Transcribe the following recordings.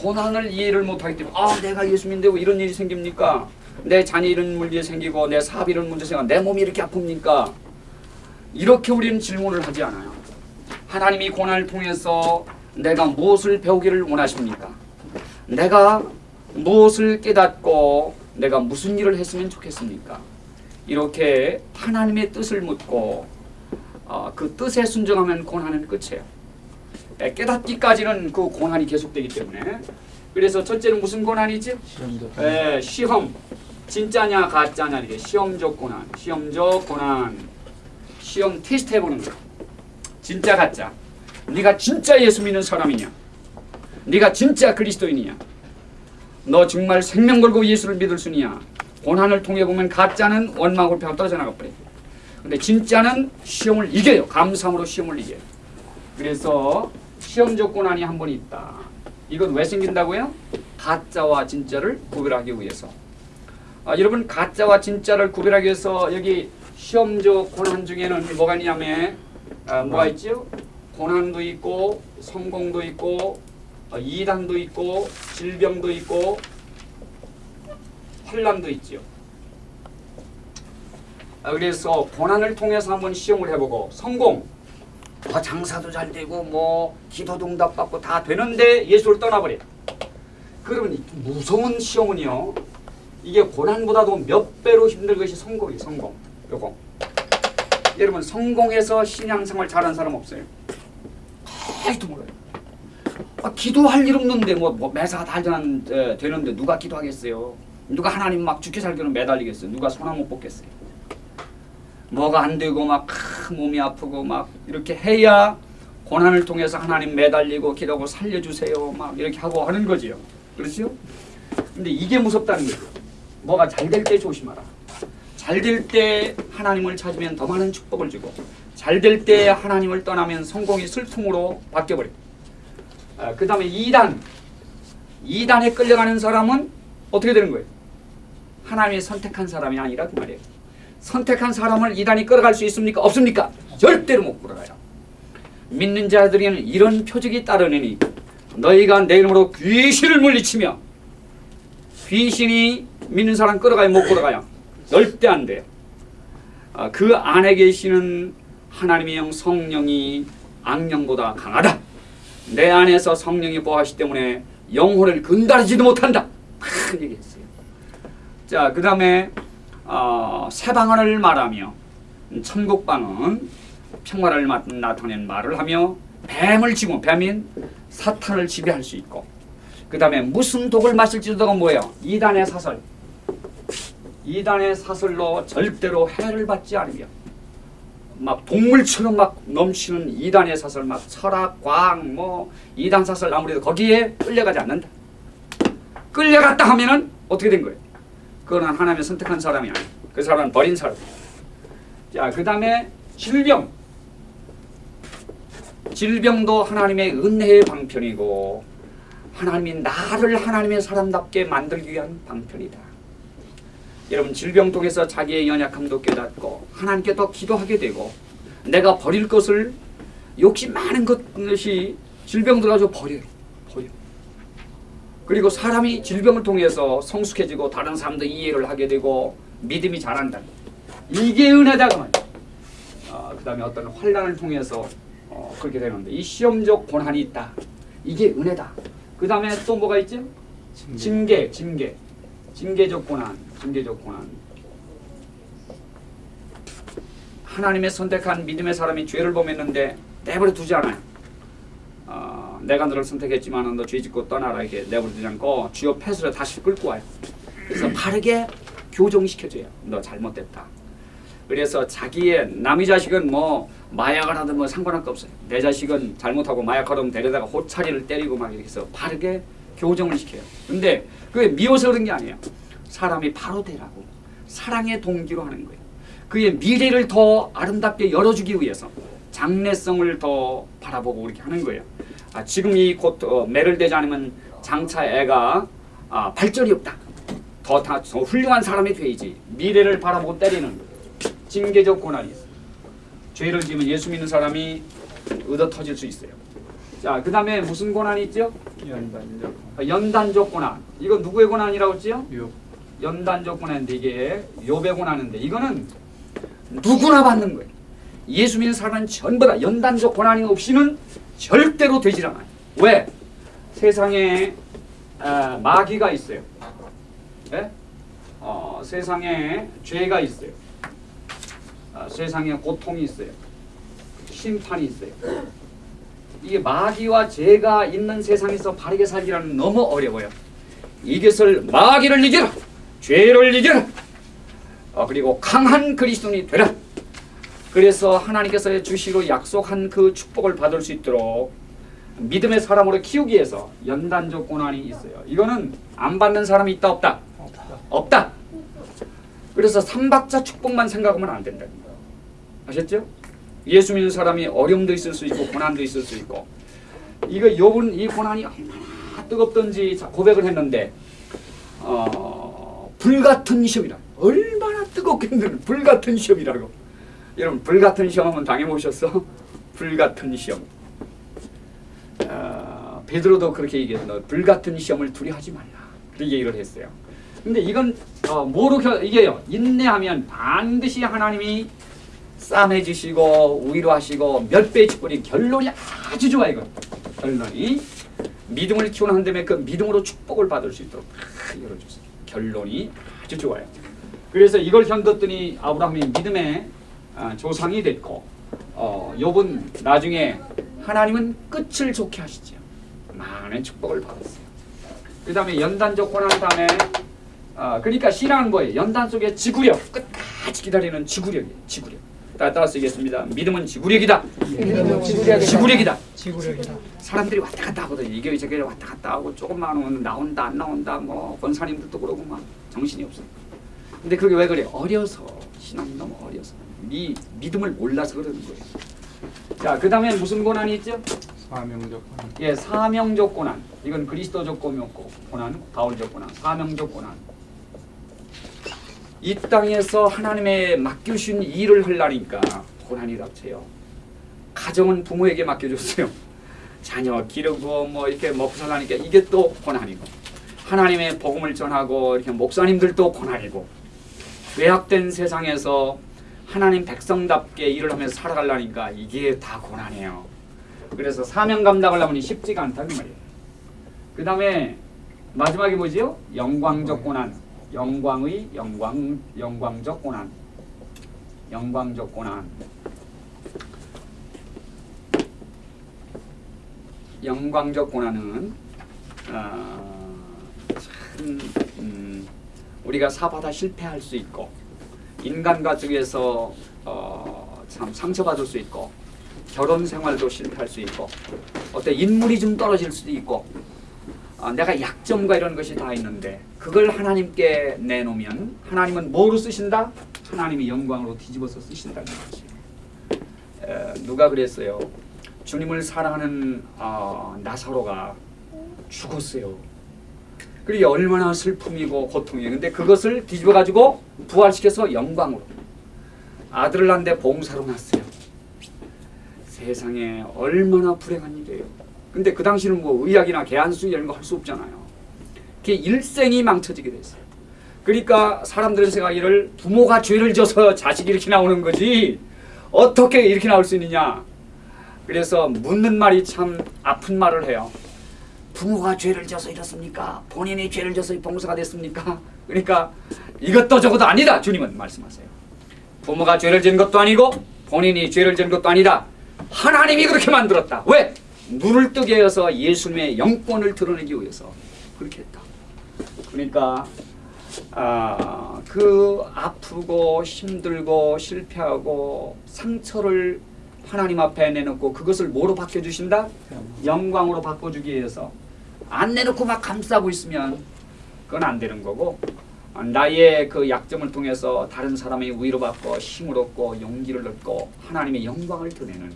고난을 이해를 못하기 때문에 아 내가 예수 믿는데 왜 이런 일이 생깁니까? 내 자녀 이런 문제 생기고 내 사업 이런 문제 생기고 내 몸이 이렇게 아픕니까? 이렇게 우리는 질문을 하지 않아요. 하나님이 고난을 통해서 내가 무엇을 배우기를 원하십니까? 내가 무엇을 깨닫고 내가 무슨 일을 했으면 좋겠습니까? 이렇게 하나님의 뜻을 묻고 어, 그 뜻에 순종하면 고난은 끝이에요. 에, 깨닫기까지는 그 고난이 계속되기 때문에. 그래서 첫째는 무슨 고난이지? 시험도 에, 시험. 진짜냐 가짜냐 이게 시험적 고난 시험적 고난. 시험 테스트 해보는 거야 진짜 가짜. 네가 진짜 예수 믿는 사람이냐? 네가 진짜 그리스도인이냐? 너 정말 생명 걸고 예수를 믿을 수 있냐 고난을 통해 보면 가짜는 원망을 펴 떨어져 나가버려. 근데 진짜는 시험을 이겨요. 감사함으로 시험을 이겨요. 그래서 시험적 고난이 한 번 있다 이건 왜 생긴다고요? 가짜와 진짜를 구별하기 위해서 아, 여러분 가짜와 진짜를 구별하기 위해서 여기 시험적 고난 중에는 뭐가 있냐면 아, 뭐가 있죠? 고난도 있고 성공도 있고 어, 이단도 있고 질병도 있고 환란도 있지요. 아, 그래서 고난을 통해서 한번 시험을 해보고 성공 아, 장사도 잘 되고 뭐 기도도 응답받고 다 되는데 예수를 떠나버려. 그러면 이 무서운 시험은요. 이게 고난보다도 몇 배로 힘든 것이 성공이 성공. 요거. 여러분 성공해서 신앙생활 잘하는 사람 없어요. 아직도 몰라요. 아, 기도할 일 없는데 뭐, 뭐 매사 다 전- 에, 되는데 누가 기도하겠어요? 누가 하나님 막 죽게 살기로 매달리겠어요? 누가 못 뽑겠어요? 뭐가 안 되고 막 크, 몸이 아프고 막 이렇게 해야 고난을 통해서 하나님 매달리고 기도하고 살려주세요 막 이렇게 하고 하는 거지요. 그렇죠? 근데 이게 무섭다는 거죠. 뭐가 잘 될 때 조심하라. 잘 될 때 하나님을 찾으면 더 많은 축복을 주고 잘 될 때 하나님을 떠나면 성공이 슬픔으로 바뀌어버려. 아, 그 다음에 2단. 2단에 끌려가는 사람은 어떻게 되는 거예요? 하나님이 선택한 사람이 아니라 그 말이에요. 선택한 사람을 이단이 끌어갈 수 있습니까? 없습니까? 절대로 못 끌어가요. 믿는 자들에게는 이런 표적이 따르느니 너희가 내 이름으로 귀신을 물리치며 귀신이 믿는 사람 끌어가요? 못 끌어가요? 절대 안 돼요. 아, 그 안에 계시는 하나님의 영 성령이 악령보다 강하다. 내 안에서 성령이 보하시 때문에 영혼을 근다리지도 못한다. 큰 얘기했어요. 자, 그 다음에 어, 새 방언을 말하며 천국 방언 평화를 마- 나타낸 말을 하며 뱀을 지고 뱀인 사탄을 지배할 수 있고 그 다음에 무슨 독을 마실지도가 뭐예요? 이단의 사설 이단의 사설로 절대로 해를 받지 않으며 막 동물처럼 막 넘치는 이단의 사설 막 철학, 과학 뭐 이단 사설 아무래도 거기에 끌려가지 않는다 끌려갔다 하면은 어떻게 된 거예요? 그거는 하나님의 선택한 사람이 아니에요. 그 사람은 버린 사람. 자, 그 다음에 질병. 질병도 하나님의 은혜의 방편이고 하나님이 나를 하나님의 사람답게 만들기 위한 방편이다. 여러분 질병 통해서 자기의 연약함도 깨닫고 하나님께 더 기도하게 되고 내가 버릴 것을 욕심 많은 것이 질병 들어가서 버려요. 그리고 사람이 질병을 통해서 성숙해지고 다른 사람도 이해를 하게 되고 믿음이 자란다. 이게 은혜다가 말이야. 어, 그 다음에 어떤 환란을 통해서 어, 그렇게 되는데 이 시험적 고난이 있다. 이게 은혜다. 그 다음에 또 뭐가 있죠? 징계, 징계. 징계적 고난, 징계적 고난. 하나님의 선택한 믿음의 사람이 죄를 범했는데 내버려 두지 않아요. 어, 내가 너를 선택했지만 너 죄짓고 떠나라 이렇게 내버려두지 않고 주여 패스를 다시 끌고 와요. 그래서 바르게 교정시켜줘요. 너 잘못됐다. 그래서 자기의 남의 자식은 뭐 마약을 하든 뭐 상관할 거 없어요. 내 자식은 잘못하고 마약하면 데려다가 호차리를 때리고 막 이렇게 해서 바르게 교정을 시켜요. 근데 그게 미워서 그런 게 아니에요. 사람이 바로 되라고 사랑의 동기로 하는 거예요. 그의 미래를 더 아름답게 열어주기 위해서 장래성을 더 바라보고 그렇게 하는 거예요. 아, 지금 이곧 어, 매를 대지 않으면 장차 애가 아, 발전이 없다. 더, 다, 더 훌륭한 사람이 돼야지. 미래를 바라보고 때리는. 징계적 고난이 있어요. 죄를 지으면 예수 믿는 사람이 얻어 터질 수 있어요. 자, 그 다음에 무슨 고난이 있죠? 연단적 아, 연단적 고난. 이거 누구의 고난이라고 했지요? 육 연단적 고난인데 이게 요배 고난인데 이거는 누구나 받는 거예요. 예수 믿는 사람은 전부 다 연단적 고난이 없이는 절대로 되질 않아요. 왜? 세상에 아, 마귀가 있어요. 예? 어, 세상에 죄가 있어요. 아, 세상에 고통이 있어요. 심판이 있어요. 이게 마귀와 죄가 있는 세상에서 바르게 살기라는 너무 어려워요. 이것을 마귀를 이겨라. 죄를 이겨라. 어, 그리고 강한 그리스도인이 되라. 그래서 하나님께서 주시로 약속한 그 축복을 받을 수 있도록 믿음의 사람으로 키우기 위해서 연단적 고난이 있어요. 이거는 안 받는 사람이 있다 없다? 없다. 그래서 삼박자 축복만 생각하면 안 된다는 거예요. 아셨죠? 예수 믿는 사람이 어려움도 있을 수 있고 고난도 있을 수 있고 이거 요분 이 고난이 얼마나 뜨겁던지 자- 고백을 했는데 어, 불같은 시험이라 얼마나 뜨겁겠는 불같은 시험이라고 여러분 불같은 시험 한번 당해보셨어? 불같은 시험. 어, 베드로도 그렇게 얘기했어 불같은 시험을 두려하지 말라. 그렇게 얘기를 했어요. 근데 이건 어, 뭐로 겨, 이게요. 인내하면 반드시 하나님이 쌈해 주시고 위로하시고 몇 배의 축복이 결론이 아주 좋아 이건. 결론이 믿음을 키우는 한 다음에 그 믿음으로 축복을 받을 수 있도록 다 열어주세요. 결론이 아주 좋아요. 그래서 이걸 견뎠더니 아브라함이 믿음의 아, 조상이 됐고 어, 욥은 나중에 하나님은 끝을 좋게 하시죠 많은 축복을 받았어요 그 다음에 연단적 고난 다음에 아, 그러니까 신앙은 뭐예요? 연단 속에 지구력 끝까지 기다리는 지구력이에요 지구력 따- 따라 쓰겠습니다 믿음은 지구력이다 믿음은 지구력이다. 지구력이다 지구력이다. 사람들이 왔다 갔다 하거든요. 이게 저게 왔다 갔다 하고 조금만 오면 나온다 안 나온다 뭐 권사님들도 그러고 막 정신이 없어. 근데 그게 왜 그래? 어려서 신앙이 너무 어려서 미 믿음을 몰라서 그러는 거예요. 자, 그 다음에 무슨 고난이 있죠? 사명적 고난 예, 사명적 고난. 이건 그리스도적 고난, 바울적 고난, 사명적 고난. 이 땅에서 하나님의 맡겨주신 일을 하려니까 고난이 닥쳐요. 가정은 부모에게 맡겨줬어요. 자녀 기르고 뭐 이렇게 먹고 살라니까 이게 또 고난이고 하나님의 복음을 전하고 이렇게 목사님들도 고난이고 외학된 세상에서 하나님 백성답게 일을 하면서 살아가려니까 이게 다 고난이에요. 그래서 사명 감당을 하면 쉽지가 않다는 말이에요. 그 다음에 마지막에 뭐지요? 영광적 고난. 영광의 영광 영광적 고난. 영광적 고난. 영광적 고난은 어, 참 음, 우리가 사바다 실패할 수 있고 인간 가족에서 어, 참 상처받을 수 있고 결혼 생활도 실패할 수 있고 어때 인물이 좀 떨어질 수도 있고 어, 내가 약점과 이런 것이 다 있는데 그걸 하나님께 내놓으면 하나님은 뭐로 쓰신다? 하나님이 영광으로 뒤집어서 쓰신다는 거지. 에, 누가 그랬어요? 주님을 사랑하는 어, 나사로가 죽었어요. 그게 얼마나 슬픔이고 고통이에요. 근데 그것을 뒤집어 가지고 부활시켜서 영광으로 아들을 낳는데 봉사로 낳았어요. 세상에 얼마나 불행한 일이에요. 근데 그 당시는 뭐 의학이나 개안수 이런 거 할 수 없잖아요. 그게 일생이 망쳐지게 됐어요. 그러니까 사람들은 생각하기를 부모가 죄를 져서 자식이 이렇게 나오는 거지 어떻게 이렇게 나올 수 있느냐. 그래서 묻는 말이 참 아픈 말을 해요. 부모가 죄를 져서 이렇습니까? 본인이 죄를 져서 봉사가 됐습니까? 그러니까 이것도 저것도 아니다. 주님은 말씀하세요. 부모가 죄를 지은 것도 아니고 본인이 죄를 지은 것도 아니다. 하나님이 그렇게 만들었다. 왜? 눈을 뜨게 해서 예수님의 영권을 드러내기 위해서 그렇게 했다. 그러니까 아, 그 아프고 힘들고 실패하고 상처를 하나님 앞에 내놓고 그것을 뭐로 바꿔주신다? 영광으로 바꿔주기 위해서 안 내놓고 막 감싸고 있으면 그건 안 되는 거고 나의 그 약점을 통해서 다른 사람의 위로받고 힘을 얻고 용기를 얻고 하나님의 영광을 드러내는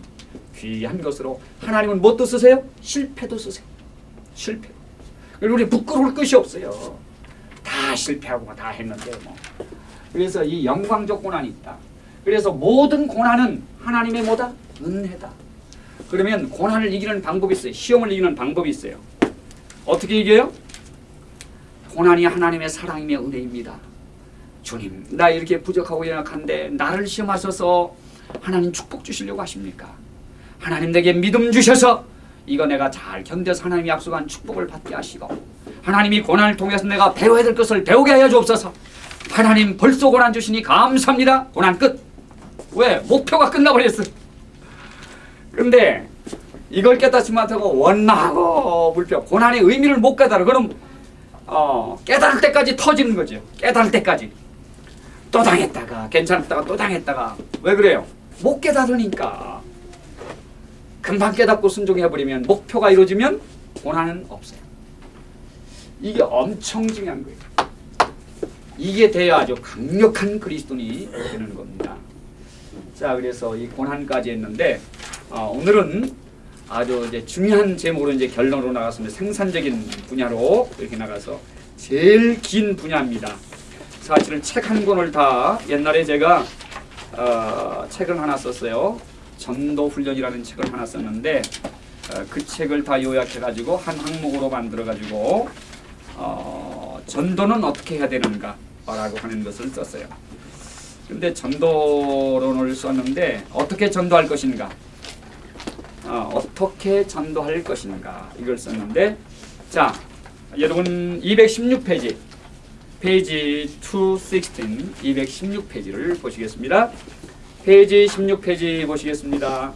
귀한 것으로 하나님은 뭣도 쓰세요? 실패도 쓰세요. 실패. 우리 부끄러울 것이 없어요. 다 실패하고 다 했는데 뭐. 그래서 이 영광적 고난이 있다. 그래서 모든 고난은 하나님의 뭐다? 은혜다. 그러면 고난을 이기는 방법이 있어요. 시험을 이기는 방법이 있어요. 어떻게 이겨요? 고난이 하나님의 사랑이며 은혜입니다. 주님, 나 이렇게 부족하고 연약한데 나를 시험하셔서 하나님 축복 주시려고 하십니까? 하나님 내게 믿음 주셔서 이거 내가 잘 견뎌서 하나님이 약속한 축복을 받게 하시고 하나님이 고난을 통해서 내가 배워야 될 것을 배우게 하여 주옵소서. 하나님 벌써 고난 주시니 감사합니다. 고난 끝. 왜? 목표가 끝나버렸어. 근데 이걸 깨닫지 못하고 원망하고 불평, 고난의 의미를 못 깨달아. 그럼 어, 깨달을 때까지 터지는 거죠. 깨달을 때까지. 또 당했다가 괜찮았다가 또 당했다가 왜 그래요? 못 깨달으니까 금방 깨닫고 순종해버리면 목표가 이루어지면 고난은 없어요. 이게 엄청 중요한 거예요. 이게 돼야 아주 강력한 그리스도인이 되는 겁니다. 자, 그래서 이 고난까지 했는데 어, 오늘은 아주 이제 중요한 제목으로 이제 결론으로 나갔습니다. 생산적인 분야로 이렇게 나가서 제일 긴 분야입니다. 사실은 책 한 권을 다 옛날에 제가 어, 책을 하나 썼어요. 전도 훈련이라는 책을 하나 썼는데 어, 그 책을 다 요약해 가지고 한 항목으로 만들어 가지고 어, 전도는 어떻게 해야 되는가 라고 하는 것을 썼어요. 근데 전도론을 썼는데 어떻게 전도할 것인가? 어, 어떻게 전도할 것인가 이걸 썼는데 자 여러분 216페이지 페이지 216 216페이지를 보시겠습니다. 페이지 16페이지 보시겠습니다.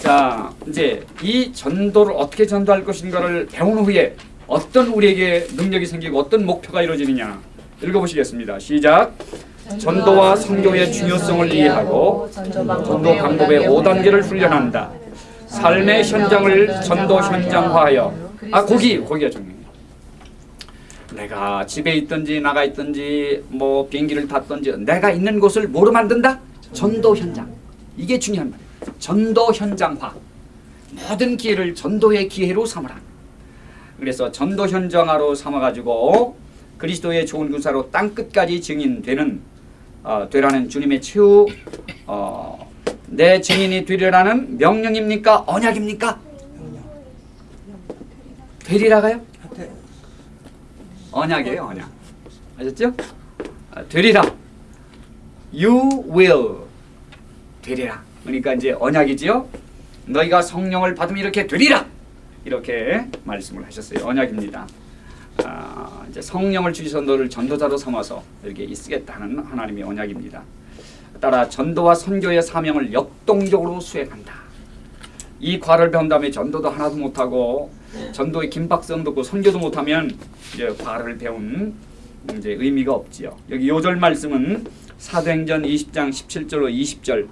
자 이제 이 전도를 어떻게 전도할 것인가를 배운 후에 어떤 우리에게 능력이 생기고 어떤 목표가 이루어지느냐 읽어보시겠습니다. 시작. 전도와 선교의 중요성을 이해하고 전도 방법의 5단계를 훈련한다. 삶의 현장을 전도 현장화하여 아 거기 거기가 중요해요. 내가 집에 있든지 나가 있든지 뭐 비행기를 탔든지 내가 있는 곳을 뭐로 만든다? 전도 현장. 이게 중요한 말이에요. 전도 현장화. 모든 기회를 전도의 기회로 삼으라. 그래서 전도 현장화로 삼아가지고 그리스도의 좋은 군사로 땅 끝까지 증인되는 어, 되라는 주님의 최후 어, 내 증인이 되리라는 명령입니까? 언약입니까? 되리라가요? 언약이에요, 언약. 아셨죠? 아, 되리라. You will 되리라. 그러니까 이제 언약이지요. 너희가 성령을 받으면 이렇게 되리라. 이렇게 말씀을 하셨어요. 언약입니다. 아, 이제 성령을 주셔서 너를 전도자로 삼아서 이렇게 쓰겠다는 하나님의 언약입니다. 따라 전도와 선교의 사명을 역동적으로 수행한다. 이 과를 배운 다음에 전도도 하나도 못하고 전도의 긴박성도 없고 선교도 못하면 이제 과를 배운 이제 의미가 없지요. 여기 요절 말씀은 사도행전 20장 17절로 20절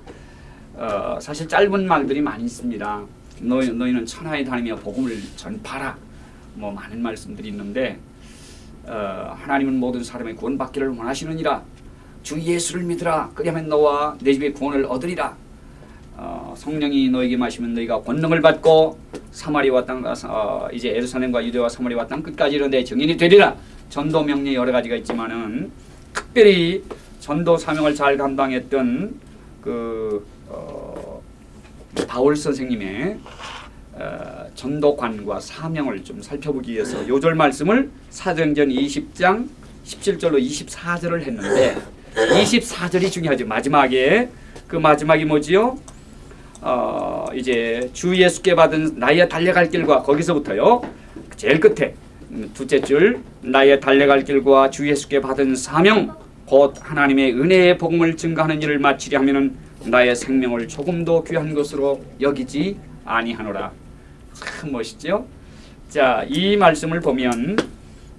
어, 사실 짧은 말들이 많이 있습니다. 너희, 너희는 천하에 다니며 복음을 전파라 뭐 많은 말씀들이 있는데 어, 하나님은 모든 사람의 구원받기를 원하시느니라. 주 예수를 믿으라. 그리하면 너와 내 집에 구원을 얻으리라. 어, 성령이 너에게 마시면 너희가 권능을 받고 사마리아 땅 어, 이제 에루살렘과 유대와 사마리아 땅 끝까지 이르내 증인이 되리라. 전도 명령 여러 가지가 있지만은 특별히 전도 사명을 잘 감당했던 그 어, 바울 선생님의 어, 전도관과 사명을 좀 살펴보기 위해서 요절 말씀을 사도행전 20장 17절로 24절을 했는데 24절이 중요하죠. 마지막에 그 마지막이 뭐지요? 어, 이제 주 예수께 받은 나의 달려갈 길과 거기서부터요. 제일 끝에 음, 둘째 줄 나의 달려갈 길과 주 예수께 받은 사명 곧 하나님의 은혜의 복음을 증가하는 일을 마치려 하면은 나의 생명을 조금도 귀한 것으로 여기지 아니하노라. 참 멋있죠? 자, 이 말씀을 보면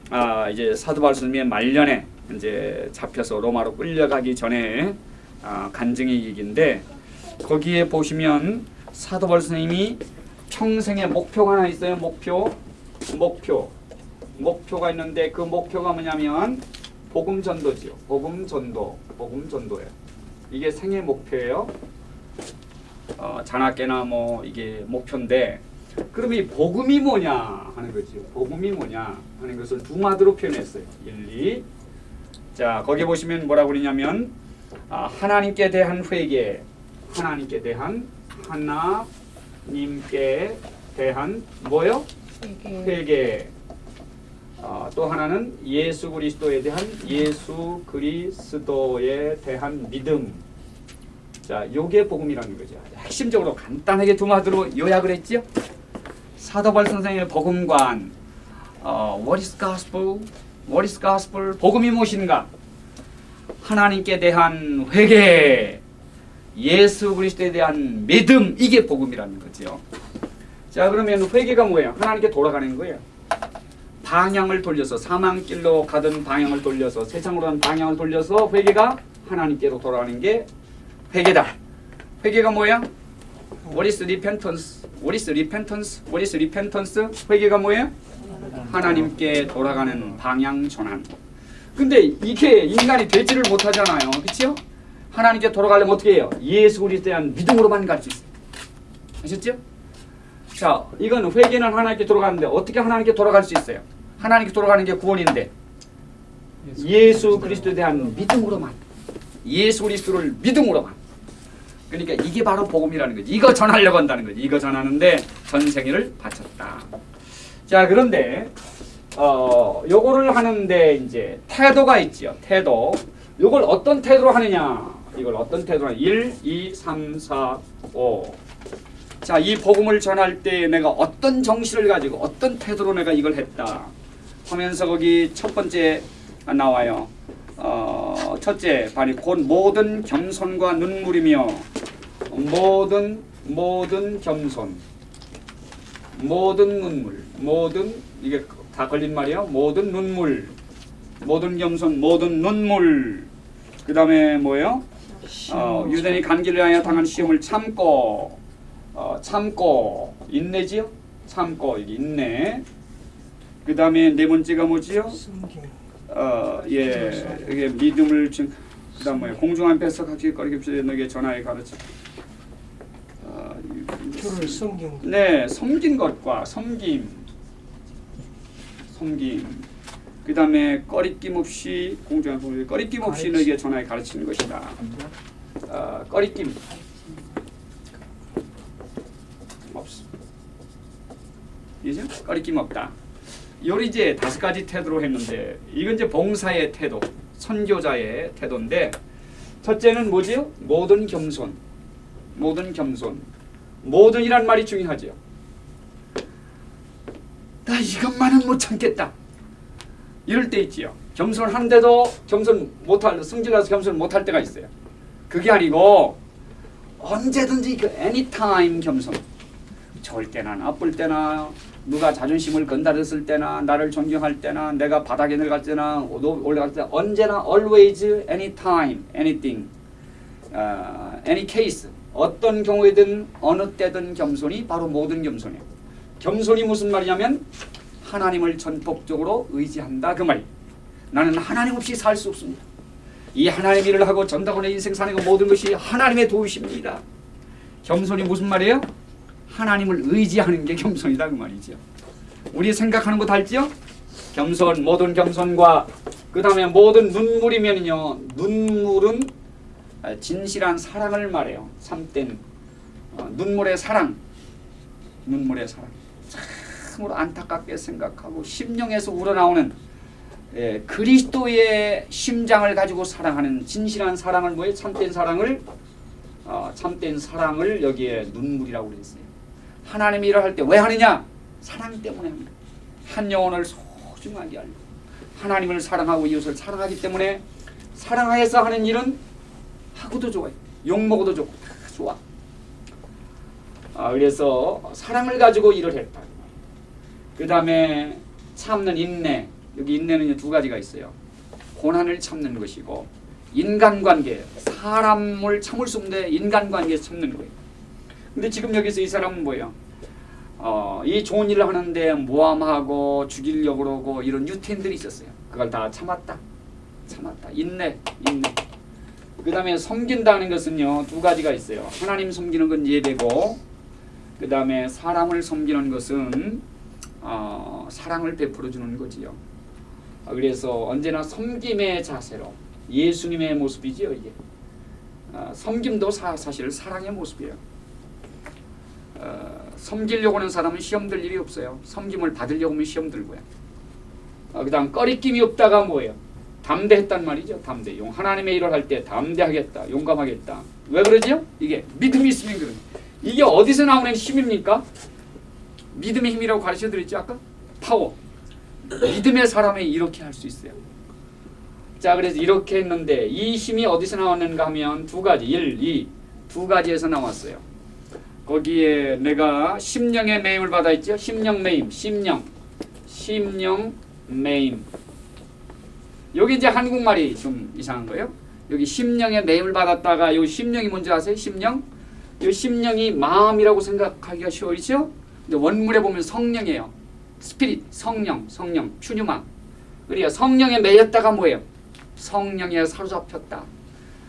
아, 이제 사도 바울 스님의 말년에 이제 잡혀서 로마로 끌려가기 전에 아, 간증의 얘기인데 거기에 보시면 사도 바울 스님이 평생의 목표가 하나 있어요. 목표, 목표, 목표가 있는데 그 목표가 뭐냐면 복음 전도지요. 복음 전도, 복음 전도예요. 이게 생애 목표예요. 어, 자나깨나 뭐 이게 목표인데 그럼 이 복음이 뭐냐 하는 거죠. 복음이 뭐냐 하는 것을 두 마디로 표현했어요. 1, 2. 자, 거기 보시면 뭐라고 그러냐면 아, 하나님께 대한 회개, 하나님께 대한 하나 하나님께 대한 뭐요? 회개. 어, 또 하나는 예수 그리스도에 대한 예수 그리스도에 대한 믿음. 자, 요게 복음이라는 거죠. 핵심적으로 간단하게 두 마디로 요약을 했죠. 사도발 선생의 복음관. 어, what is gospel? What is gospel? 복음이 무엇인가? 하나님께 대한 회개. 예수 그리스도에 대한 믿음 이게 복음이라는 거죠. 자 그러면 회개가 뭐예요? 하나님께 돌아가는 거예요. 방향을 돌려서 사망길로 가던 방향을 돌려서 세상으로 한 방향을 돌려서 회개가 하나님께로 돌아가는 게 회개다. 회개가 뭐야? What is repentance? What is repentance? What is repentance? 회개가 뭐예요? 하나님께 돌아가는 방향 전환. 근데 이게 인간이 되지를 못하잖아요. 그렇죠? 하나님께 돌아가려면 어떻게 해요? 예수 그리스도에 대한 믿음으로만 갈 수 있어요. 아셨죠? 자, 이건 회개는 하나님께 돌아가는데 어떻게 하나님께 돌아갈 수 있어요? 하나님께 돌아가는 게 구원인데 예수 그리스도에 대한 믿음으로만 예수 그리스도를 믿음으로만 그러니까 이게 바로 복음이라는 거지. 이거 전하려고 한다는 거지. 이거 전하는데 전생일을 바쳤다. 자, 그런데 어, 요거를 하는데 이제 태도가 있죠. 태도. 요걸 어떤 태도로 하느냐? 이걸 어떤 태도로 하냐? 1, 2, 3, 4, 5. 자, 이 복음을 전할 때 내가 어떤 정신을 가지고 어떤 태도로 내가 이걸 했다. 하면서 거기 첫 번째 나와요. 어, 첫째 반이 곧 모든 겸손과 눈물이며 모든 모든 겸손 모든 눈물 모든 이게 다 걸린 말이야 모든 눈물 모든 겸손 모든 눈물. 그 다음에 뭐예요? 어, 유대인이 간기를 하여 당한 시험을 참고 어, 참고 인내지요? 참고 이게 인내. 그 다음에 네 번째가 뭐지요 어, 예, 이게 믿음을 준 그다음 뭐야 공중 앞에서 각기 거리기 너에게 전하에 가르쳐. 어, 이- 주를 섬긴 것. 네, 섬긴 것과 섬김, 섬김. 그 다음에 꺼리낌 없이 공중 앞에 꺼리낌 없이 너에게 전하에 가르치는 것이다. 어, 꺼리낌 없어. 이제 꺼리낌 없다. 요리 이제 다섯 가지 태도로 했는데 이건 이제 봉사의 태도, 선교자의 태도인데 첫째는 뭐지요? 모든 겸손, 모든 겸손, 모든이란 말이 중요하죠. 나 이것만은 못 참겠다. 이럴 때 있지요. 겸손하는데도 겸손 못할 승질나서 겸손 못할 때가 있어요. 그게 아니고 언제든지 그 anytime 겸손. 좋을 때나 나쁠 때나 누가 자존심을 건드렸을 때나 나를 존경할 때나 내가 바닥에 내려갈 때나 오- 올라갈 때 언제나 always anytime anything 어, any case 어떤 경우에든 어느 때든 겸손이 바로 모든 겸손이에요. 겸손이 무슨 말이냐면 하나님을 전폭적으로 의지한다 그 말이. 나는 하나님 없이 살 수 없습니다. 이 하나님 일을 하고 전다고 내 인생 사는 거 모든 것이 하나님의 도우십니다. 겸손이 무슨 말이에요? 하나님을 의지하는 게 겸손이다 그 말이죠. 우리 생각하는 거 달지요? 겸손 모든 겸손과 그 다음에 모든 눈물이면요 눈물은 아, 진실한 사랑을 말해요. 참된 어, 눈물의 사랑, 눈물의 사랑. 참으로 안타깝게 생각하고 심령에서 우러나오는 예, 그리스도의 심장을 가지고 사랑하는 진실한 사랑을 뭐에 참된 사랑을 어, 참된 사랑을 여기에 눈물이라고 그랬어요. 하나님 일을 할 때 왜 하느냐? 사랑 때문에 합니다. 한 영혼을 소중하게 알고 하나님을 사랑하고 이웃을 사랑하기 때문에 사랑하여서 하는 일은 하고도 좋아요. 욕 먹어도 좋고 다 좋아. 아, 그래서 사랑을 가지고 일을 했다. 그 다음에 참는 인내. 여기 인내는 두 가지가 있어요. 고난을 참는 것이고 인간관계. 사람을 참을 수 없는데 인간관계에서 참는 거예요. 근데 지금 여기서 이 사람은 뭐예요? 어, 이 좋은 일을 하는데 모함하고 죽이려고 그러고 이런 유태인들이 있었어요. 그걸 다 참았다. 참았다. 인내, 인내. 그 다음에 섬긴다는 것은요 두 가지가 있어요. 하나님 섬기는 건 예배고 그 다음에 사람을 섬기는 것은 어, 사랑을 베풀어 주는 거지요. 아, 그래서 언제나 섬김의 자세로 예수님의 모습이지요 이게. 아, 섬김도 사, 사실 사랑의 모습이에요. 어, 섬기려고 하는 사람은 시험 들 일이 없어요. 섬김을 받으려고 하면 시험 들고요. 어, 그 다음 꺼리낌이 없다가 뭐예요? 담대했단 말이죠. 담대. 용 하나님의 일을 할 때 담대하겠다. 용감하겠다. 왜 그러죠? 이게 믿음이 있으면 그런. 이게 어디서 나오는 힘입니까? 믿음의 힘이라고 가르쳐 드렸죠 아까? 파워. 믿음의 사람이 이렇게 할 수 있어요. 자, 그래서 이렇게 했는데 이 힘이 어디서 나왔는가 하면 두 가지, 1, 2, 두 가지에서 나왔어요. 거기에 내가 심령의 매임을 받아있죠. 심령 매임, 심령, 심령 매임. 여기 이제 한국말이 좀 이상한 거예요. 여기 심령의 매임을 받았다가 요 심령이 뭔지 아세요? 심령? 이 심령이 마음이라고 생각하기가 쉬워지죠. 근데 원문에 보면 성령이에요. 스피릿, 성령, 성령, 퓨뉴마. 그러니까 성령에 매였다가 뭐예요? 성령에 사로잡혔다.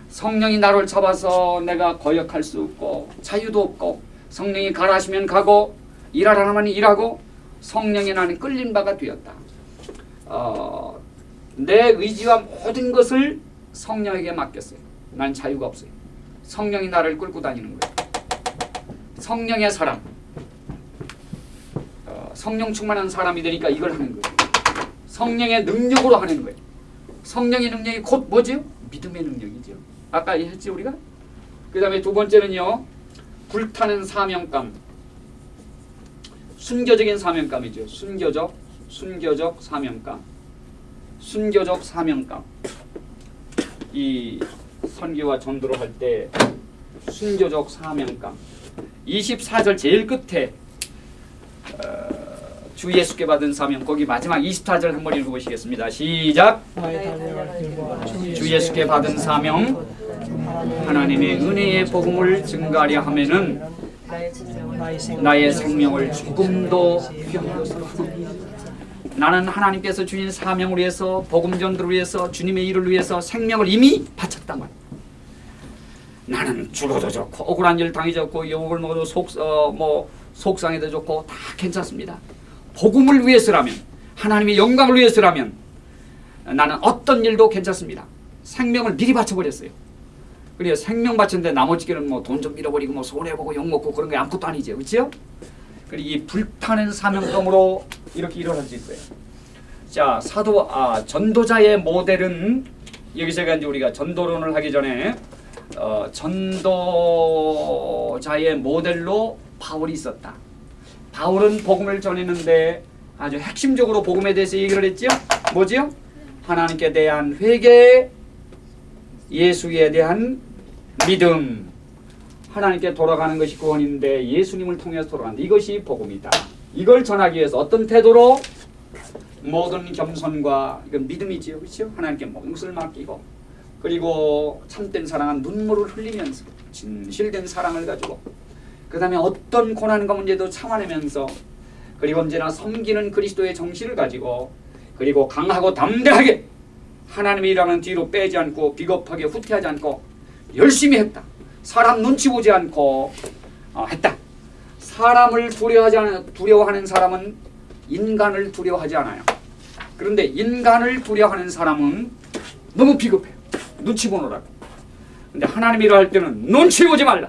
성령이 나를 잡아서 내가 거역할 수 없고 자유도 없고 성령이 가라 하시면 가고 일하라 하면 일하고 성령에 나는 끌린 바가 되었다. 어, 내 의지와 모든 것을 성령에게 맡겼어요. 난 자유가 없어요. 성령이 나를 끌고 다니는 거예요. 성령의 사람. 어, 성령 충만한 사람이 되니까 이걸 하는 거예요. 성령의 능력으로 하는 거예요. 성령의 능력이 곧 뭐지요? 믿음의 능력이죠. 아까 했지 우리가? 그 다음에 두 번째는요. 불타는 사명감. 순교적인 사명감이죠. 순교적, 순교적 사명감. 순교적 사명감. 이 선교와 전도를 할 때 순교적 사명감. 24절 제일 끝에 어, 주 예수께 받은 사명 거기 마지막 24절 한번 읽어보시겠습니다. 시작. 길과 주 예수께 받은 사명 하나님의 은혜의 복음을 증가하려 하면은 나의 생명을 조금도 나는 하나님께서 주신 사명을 위해서 복음 전도를 위해서 주님의 일을 위해서 생명을 이미 바쳤단 말이야. 나는 죽어도 좋고 억울한 일 당해 좋고 욕을 먹어도 속뭐 속상해도 좋고 다 괜찮습니다. 복음을 위해서라면 하나님의 영광을 위해서라면 나는 어떤 일도 괜찮습니다. 생명을 미리 바쳐버렸어요. 그래요. 생명 바쳤는데 나머지게는 뭐 돈 좀 잃어버리고 뭐 손해보고 욕먹고 그런 게 아무것도 아니죠. 그렇죠? 그리고 이 불타는 사명감으로 이렇게 할수 있어요. 자, 사도 아 전도자의 모델은 여기서 이제 우리가 전도론을 하기 전에 어, 전도자의 모델로 바울이 있었다. 바울은 복음을 전했는데 아주 핵심적으로 복음에 대해서 얘기를 했죠. 뭐지요? 하나님께 대한 회개, 예수에 대한 믿음, 하나님께 돌아가는 것이 구원인데 예수님을 통해서 돌아간다. 이것이 복음이다. 이걸 전하기 위해서 어떤 태도로 모든 겸손과 이건 믿음이지요, 그렇죠? 하나님께 것을 맡기고 그리고 참된 사랑은 눈물을 흘리면서 진실된 사랑을 가지고 그 다음에 어떤 고난과 문제도 참아내면서 그리고 언제나 섬기는 그리스도의 정신을 가지고 그리고 강하고 담대하게 하나님의 일하는 뒤로 빼지 않고 비겁하게 후퇴하지 않고 열심히 했다. 사람 눈치 보지 않고 어, 했다. 사람을 두려워하지 않, 두려워하는 사람은 인간을 두려워하지 않아요. 그런데 인간을 두려워하는 사람은 너무 비겁해요. 눈치 보느라고. 근데 하나님 일을 할 때는 눈치 보지 말라.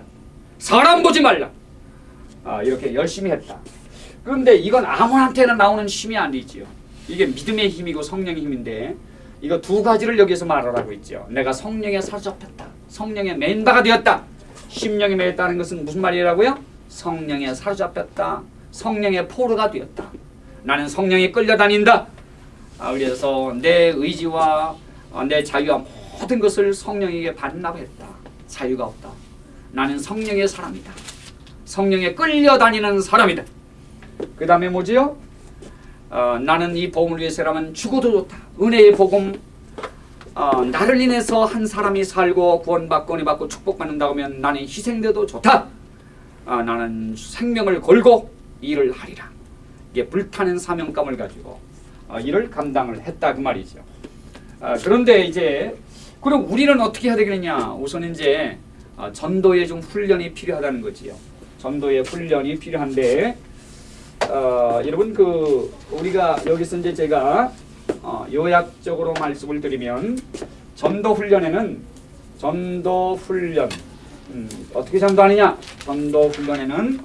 사람 보지 말라. 아, 이렇게 열심히 했다. 그런데 이건 아무한테나 나오는 힘이 아니지요. 이게 믿음의 힘이고 성령의 힘인데 이거 두 가지를 여기서 말하라고 있죠. 내가 성령에 사로잡혔다. 성령에 맨바가 되었다. 심령에 매였다는 것은 무슨 말이라고요? 성령에 사로잡혔다. 성령의 포로가 되었다. 나는 성령에 끌려다닌다. 아, 그래서 내 의지와 어, 내 자유와 모든 것을 성령에게 반납했다. 자유가 없다. 나는 성령의 사람이다. 성령에 끌려다니는 사람이다. 그 다음에 뭐지요? 어, 나는 이 복음을 위해서라면 죽어도 좋다. 은혜의 복음 어, 나를 인해서 한 사람이 살고 구원받고 은혜 받고 축복받는다고 하면 나는 희생돼도 좋다. 어, 나는 생명을 걸고 일을 하리라. 이게 불타는 사명감을 가지고 어, 일을 감당을 했다 그 말이죠. 어, 그런데 이제 그럼 우리는 어떻게 해야 되겠느냐? 우선 이제 어, 전도에 좀 훈련이 필요하다는 거지요. 전도의 훈련이 필요한데 어, 여러분 그 우리가 여기서 이제 제가 어, 요약적으로 말씀을 드리면 전도 훈련에는 전도 훈련 음, 어떻게 전도하느냐? 전도 훈련에는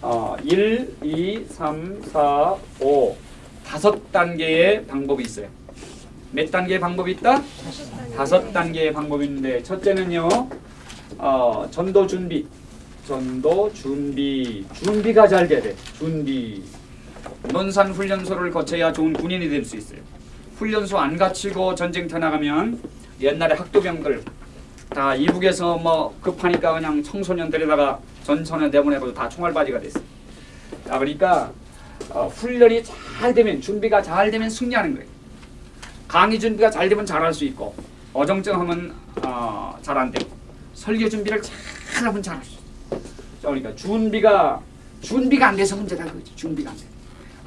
어, 1, 2, 3, 4, 5 다섯 단계의 방법이 있어요. 몇 단계의 방법이 있다? 다섯 단계의 방법이 있는데 첫째는요. 어, 전도 준비. 전도 준비. 준비가 잘 돼야 돼. 준비. 논산 훈련소를 거쳐야 좋은 군인이 될 수 있어요. 훈련소 안 갖추고 전쟁터 나가면 옛날에 학도병들 다 이북에서 뭐 급하니까 그냥 청소년 데려다가 전선에 내보내고 다 총알바지가 됐어요. 자, 그러니까 어, 훈련이 잘 되면 준비가 잘 되면 승리하는 거예요. 강의 준비가 잘 되면 잘할 수 있고 어정쩡하면 어, 잘안 되고 설교 준비를 잘하면 잘할 수 있어요. 자, 그러니까 준비가 준비가 안 돼서 문제다 그거지. 준비가 안 돼.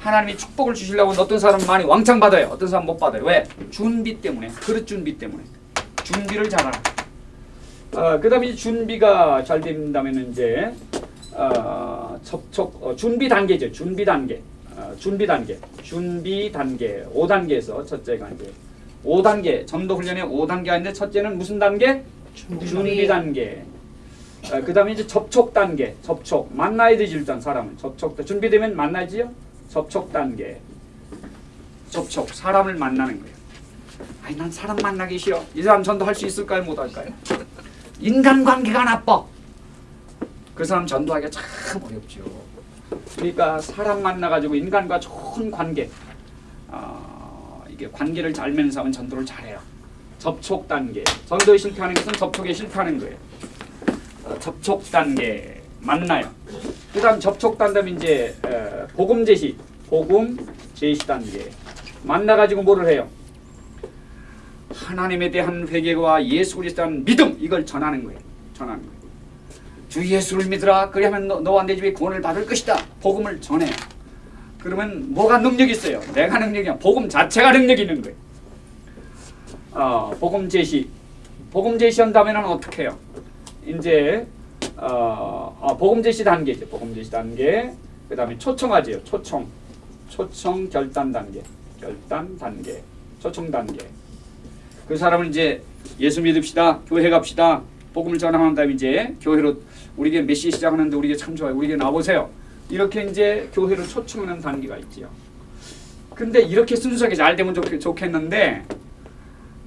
하나님이 축복을 주시려고 어떤 사람은 많이 왕창 받아요. 어떤 사람은 못 받아요. 왜? 준비 때문에. 그릇 준비 때문에. 준비를 잘하라. 어, 그 다음에 이제 준비가 잘 된다면 이제 어, 접촉 어, 준비 단계죠. 준비 단계. 어, 준비 단계. 준비 단계. 5단계에서 첫째가 이제 5단계. 전도 훈련의 5단계가 있는데 첫째는 무슨 단계? 준비 단계. 어, 그다음에 이제 접촉 단계. 접촉. 만나야 되지 일단 사람은. 접촉. 준비되면 만나지요? 접촉 단계. 접촉. 사람을 만나는 거예요. 아니 난 사람 만나기 싫어. 이 사람 전도할 수 있을까요? 못 할까요? 인간관계가 나빠. 그 사람 전도하기가 참 어렵죠. 그러니까 사람 만나가지고 인간과 좋은 관계, 어, 이게 관계를 잘 맺는 사람은 전도를 잘해요. 접촉 단계. 전도에 실패하는 것은 접촉에 실패하는 거예요. 어, 접촉 단계 만나요. 그 다음 접촉 단계면 이제 에, 복음 제시, 복음 제시 단계. 만나가지고 뭐를 해요? 하나님에 대한 회개와 예수 그리스도에 대한 믿음 이걸 전하는 거예요. 전하는 거예요. 주 예수를 믿으라. 그리하면 너, 너와 내 집에 구원을 받을 것이다. 복음을 전해요. 그러면 뭐가 능력이 있어요? 내가 능력이야. 복음 자체가 능력이 있는 거예요. 어, 복음 제시. 복음 제시한다면 어떻게 해요? 이제 어, 어, 복음 제시 단계죠. 복음 제시 단계. 그 다음에 초청하지요. 초청. 초청 결단 단계. 결단 단계. 초청 단계. 그 사람을 이제 예수 믿읍시다. 교회 갑시다. 복음을 전하는 다음에 이제 교회로 우리에게 몇 시에 시작하는데 우리에게 참 좋아요. 우리에게 나오세요. 이렇게 이제 교회로 초청하는 단계가 있지요. 근데 이렇게 순수하게 잘 되면 좋, 좋겠는데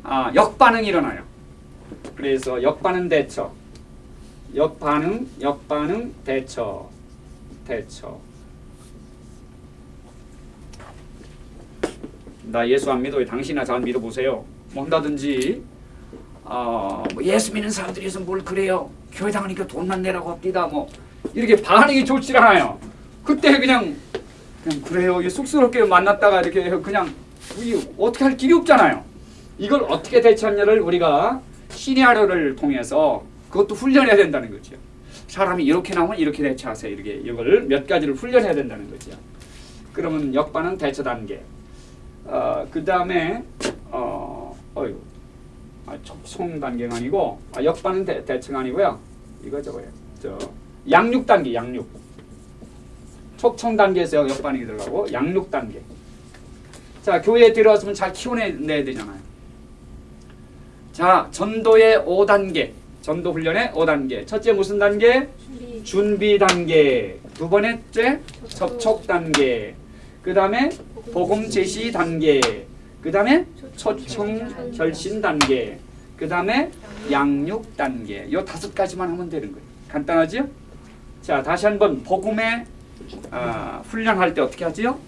아, 역반응이 일어나요. 그래서 역반응 대처. 역반응, 역반응 대처. 대처. 나 예수 안 믿어요. 당신이나 잘 믿어보세요. 뭐 한다든지 어, 뭐 예수 믿는 사람들이서 뭘 그래요. 교회 다니니까 돈만 내라고 합니다. 뭐 이렇게 반응이 좋지 않아요. 그때 그냥 그냥 그래요. 쑥스럽게 만났다가 이렇게 그냥 이 어떻게 할 길이 없잖아요. 이걸 어떻게 대처하냐를 우리가 시리아를 통해서 그것도 훈련해야 된다는 거죠. 사람이 이렇게 나오면 이렇게 대처하세요. 이렇게 이걸 몇 가지를 훈련해야 된다는 거죠. 그러면 역반응 대처 단계. 어, 그 다음에 어, 어이구, 아, 촉송 단계가 아니고 아, 역반응 대, 대처가 아니고요. 이거 저거예요. 저 양육 단계, 양육. 촉청 단계에서 역반응이 들어가고 양육 단계. 자, 교회에 들어왔으면 잘 키워내야 되잖아요. 자, 전도의 5단계. 전도 훈련의 5단계. 첫째 무슨 단계? 준비. 준비 단계. 두 번째 접촉 단계. 그 다음에 복음 제시 단계. 그 다음에 초청 결신 단계. 그 다음에 양육 단계. 요 다섯 가지만 하면 되는 거예요. 간단하지요? 자, 다시 한번 복음의 아, 훈련할 때 어떻게 하지요?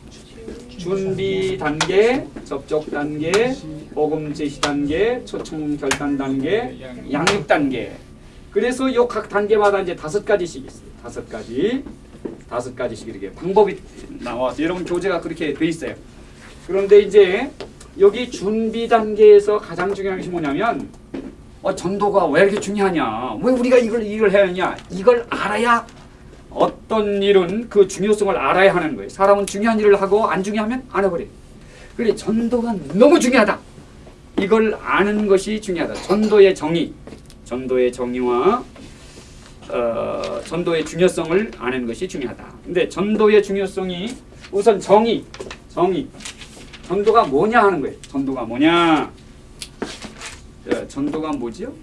준비 단계, 접촉 단계, 복음 제시 단계, 초청 결단 단계, 양육 단계. 그래서 요 각 단계마다 이제 다섯 가지씩 있어요. 다섯 가지, 다섯 가지씩 이렇게 방법이 나와서 여러분 교재가 그렇게 돼 있어요. 그런데 이제 여기 준비 단계에서 가장 중요한 것이 뭐냐면 어, 전도가 왜 이렇게 중요하냐? 왜 우리가 이걸 이걸 해야 하냐? 이걸 알아야 어떤 일은 그 중요성을 알아야 하는 거예요. 사람은 중요한 일을 하고 안 중요하면 안 해버려. 그래 전도가 너무 중요하다. 이걸 아는 것이 중요하다. 전도의 정의, 전도의 정의와 어, 전도의 중요성을 아는 것이 중요하다. 근데 전도의 중요성이 우선 정의, 정의. 전도가 뭐냐 하는 거예요. 전도가 뭐냐? 자, 전도가 뭐지요?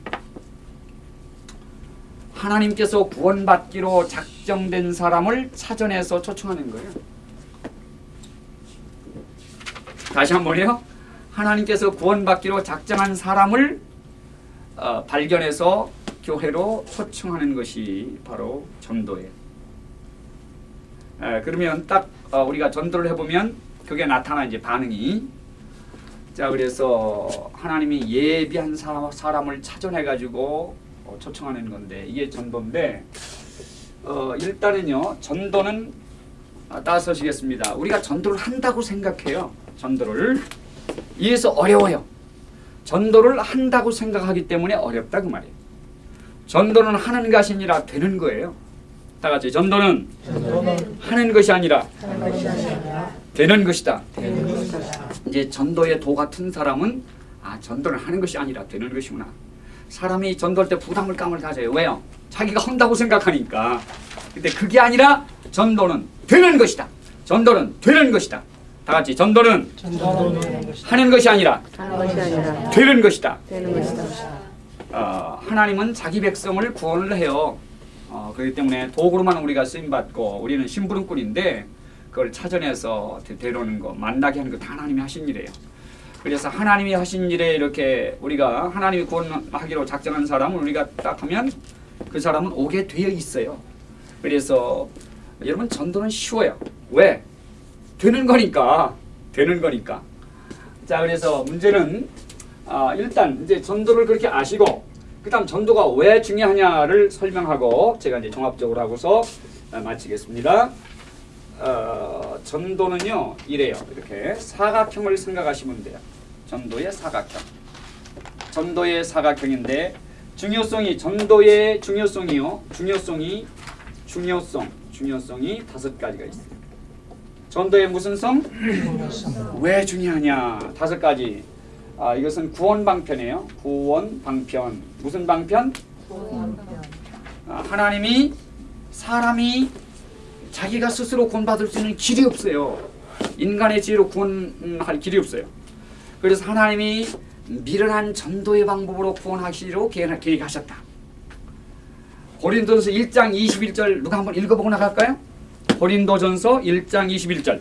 하나님께서 구원받기로 작정된 사람을 찾아내서 초청하는 거예요. 다시 한번요. 하나님께서 구원받기로 작정한 사람을 어, 발견해서 교회로 초청하는 것이 바로 전도예요. 에, 그러면 딱 어, 우리가 전도를 해보면 그게 나타나 이제 반응이 자 그래서 하나님이 예비한 사, 사람을 찾아내 가지고 어, 초청하는 건데 이게 전도인데 어, 일단은요 전도는 아, 따서시겠습니다. 우리가 전도를 한다고 생각해요. 전도를 이에서 어려워요. 전도를 한다고 생각하기 때문에 어렵다 그 말이에요. 전도는 하는 것이 아니라 되는 거예요. 다 같이 전도는 전도는 하는 것이 아니라 하는 것이 아니라 되는 것이다. 되는 것이다. 이제 전도의 도 같은 사람은 아 전도를 하는 것이 아니라 되는 것이구나. 사람이 전도할 때 부담을 감을 가져요. 왜요? 자기가 한다고 생각하니까. 근데 그게 아니라 전도는 되는 것이다. 전도는 되는 것이다. 다 같이 전도는 전도는. 하는 것이 아니라 것이 아니라 되는 것이다. 되는 것이다. 어, 하나님은 자기 백성을 구원을 해요. 어, 그렇기 때문에 도구로만 우리가 쓰임 받고 우리는 심부름꾼인데 그걸 찾아내서 데- 데려오는 거, 만나게 하는 거 다 하나님이 하신 일이에요. 그래서 하나님이 하신 일에 이렇게 우리가 하나님이 구원하기로 작정한 사람을 우리가 딱 하면 그 사람은 오게 되어 있어요. 그래서 여러분 전도는 쉬워요. 왜? 되는 거니까. 되는 거니까. 자, 그래서 문제는 아, 일단 이제 전도를 그렇게 아시고 그 다음 전도가 왜 중요하냐를 설명하고 제가 이제 종합적으로 하고서 아, 마치겠습니다. 어, 전도는요 이래요 이렇게 사각형을 생각하시면 돼요. 전도의 사각형. 전도의 사각형인데 중요성이 전도의 중요성이요 중요성이 중요성 중요성이 다섯 가지가 있어요. 전도의 무슨 성? 왜 중요하냐? 다섯 가지. 아, 이것은 구원 방편이에요. 구원 방편. 무슨 방편? 아, 하나님이 사람이 자기가 스스로 구원받을 수 있는 길이 없어요. 인간의 지혜로 구원할 길이 없어요. 그래서 하나님이 미련한 전도의 방법으로 구원하시기로 계획- 계획하셨다. 고린도전서 1장 21절 누가 한번 읽어보고 나갈까요? 고린도전서 1장 21절.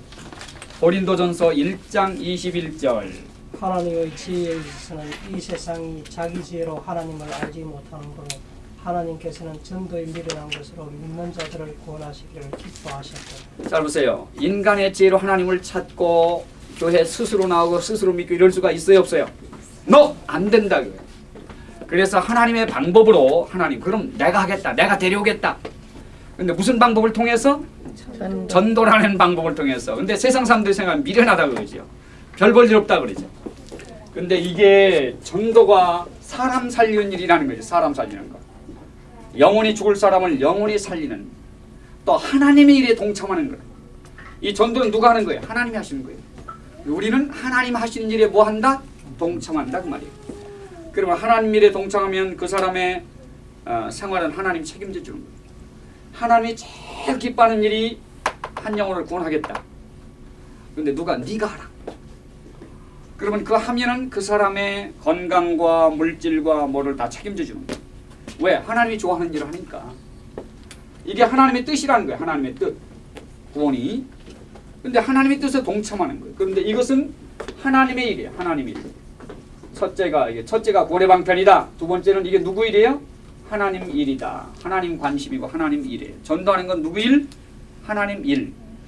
고린도전서 1장 21절. 하나님의 지혜에 있어서는 이 세상이 자기 지혜로 하나님을 알지 못하는 거로 하나님께서는 전도에 미련한 것으로 믿는 자들을 구원하시기를 기뻐하셨다. 잘 보세요. 인간의 지혜로 하나님을 찾고 교회 스스로 나오고 스스로 믿고 이럴 수가 있어요, 없어요? 너안 된다 그거예요. 그래서 하나님의 방법으로 하나님 그럼 내가 하겠다. 내가 데려오겠다. 근데 무슨 방법을 통해서? 전도. 전도라는 방법을 통해서. 근데 세상 사람들이 생각하면 미련하다 그러죠. 별볼 일 없다 그러죠. 근데 이게 전도가 사람 살리는 일이라는 거죠. 사람 살리는 거. 영원히 죽을 사람을 영원히 살리는 또 하나님의 일에 동참하는 거예요. 이 전도는 누가 하는 거예요? 하나님이 하시는 거예요. 우리는 하나님 하시는 일에 뭐 한다? 동참한다 그 말이에요. 그러면 하나님 일에 동참하면 그 사람의 어, 생활은 하나님 책임져 주는 거예요. 하나님이 제일 기뻐하는 일이 한 영혼을 구원하겠다. 근데 누가 네가 하라. 그러면 그 하면은 그 사람의 건강과 물질과 뭐를 다 책임져 주는 거예요. 왜? 하나님이 좋아하는 일을 하니까. 이게 하나님의 뜻이라는 거예요. 하나님의 뜻. 구원이. 근데 하나님의 뜻에 동참하는 거예요. 그런데 이것은 하나님의 일이에요. 하나님의 일. 첫째가 이게 첫째가 구원의 방편이다. 두 번째는 이게 누구 일이에요? 하나님 일이다. 하나님 관심이고 하나님 일이에요. 전도하는 건 누구 일? 하나님 일.